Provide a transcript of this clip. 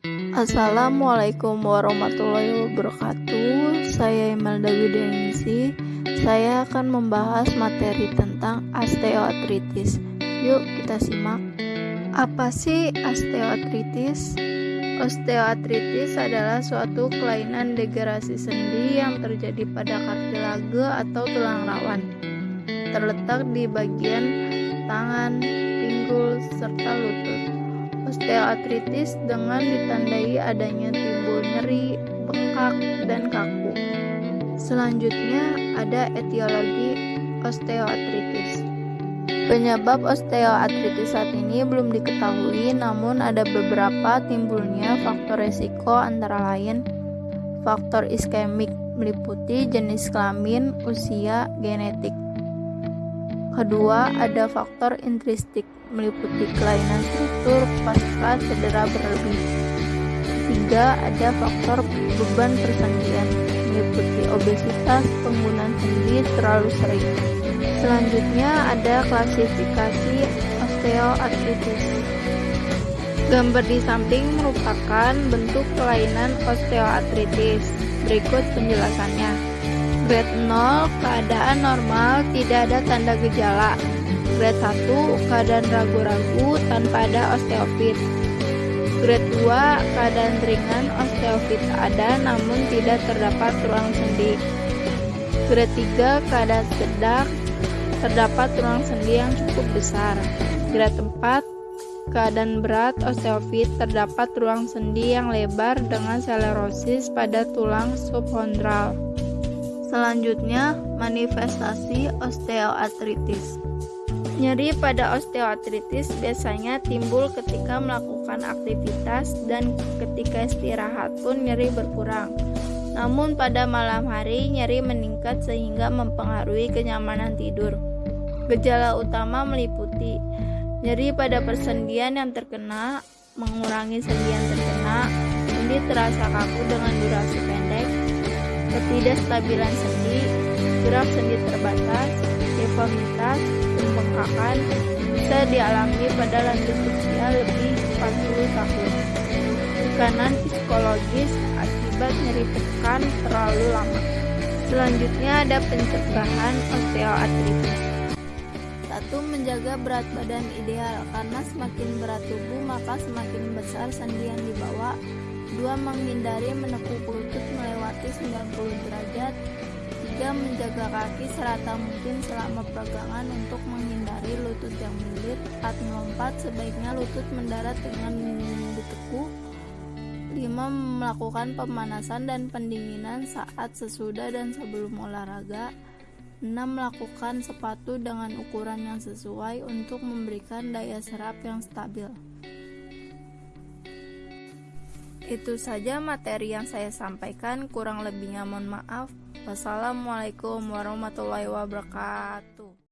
Assalamualaikum warahmatullahi wabarakatuh. Saya Imelda Widenisi. Saya akan membahas materi tentang osteoartritis. Yuk kita simak. Apa sih osteoartritis? Osteoartritis adalah suatu kelainan degenerasi sendi yang terjadi pada kartilage atau tulang rawan. Terletak di bagian tangan. Osteoartritis dengan ditandai adanya timbul nyeri, bengkak, dan kaku. Selanjutnya ada etiologi osteoartritis. Penyebab osteoartritis saat ini belum diketahui, namun ada beberapa timbulnya faktor resiko antara lain faktor iskemik meliputi jenis kelamin, usia, genetik. Kedua, ada faktor intristik meliputi kelainan struktur pasca cedera berlebih. Ketiga, ada faktor beban persendian meliputi obesitas, penggunaan sendi terlalu sering. Selanjutnya ada klasifikasi osteoartritis. Gambar di samping merupakan bentuk kelainan osteoartritis. Berikut penjelasannya. Grade 0 keadaan normal, tidak ada tanda gejala. Grade 1 keadaan ragu-ragu tanpa ada osteofit. Grade 2 keadaan ringan osteofit ada namun tidak terdapat ruang sendi. Grade 3 keadaan sedang terdapat ruang sendi yang cukup besar. Grade 4, keadaan berat osteofit terdapat ruang sendi yang lebar dengan sklerosis pada tulang subchondral. Selanjutnya, manifestasi osteoartritis. Nyeri pada osteoartritis biasanya timbul ketika melakukan aktivitas dan ketika istirahat pun nyeri berkurang. Namun pada malam hari nyeri meningkat sehingga mempengaruhi kenyamanan tidur. Gejala utama meliputi nyeri pada persendian yang terkena, mengurangi sendi yang terkena, sendi terasa kaku dengan durasi pendek, ketidakstabilan sendi, gerak sendi terbatas, deformitas, pembengkakan bisa dialami pada lanjut usia lebih 40 tahun. Tekanan psikologis akibat nyeri tekan terlalu lama. Selanjutnya ada pencegahan osteoartritis. Satu, menjaga berat badan ideal karena semakin berat tubuh maka semakin besar sendi yang dibawa. Dua, menghindari menekuk lutut melewati 90 derajat. Menjaga kaki serata mungkin selama peregangan untuk menghindari lutut yang melilit. Saat melompat, sebaiknya lutut mendarat dengan ditekuk. 5. Melakukan pemanasan dan pendinginan saat sesudah dan sebelum olahraga. 6. Melakukan sepatu dengan ukuran yang sesuai untuk memberikan daya serap yang stabil. Itu saja materi yang saya sampaikan, kurang lebihnya mohon maaf. Wassalamualaikum warahmatullahi wabarakatuh.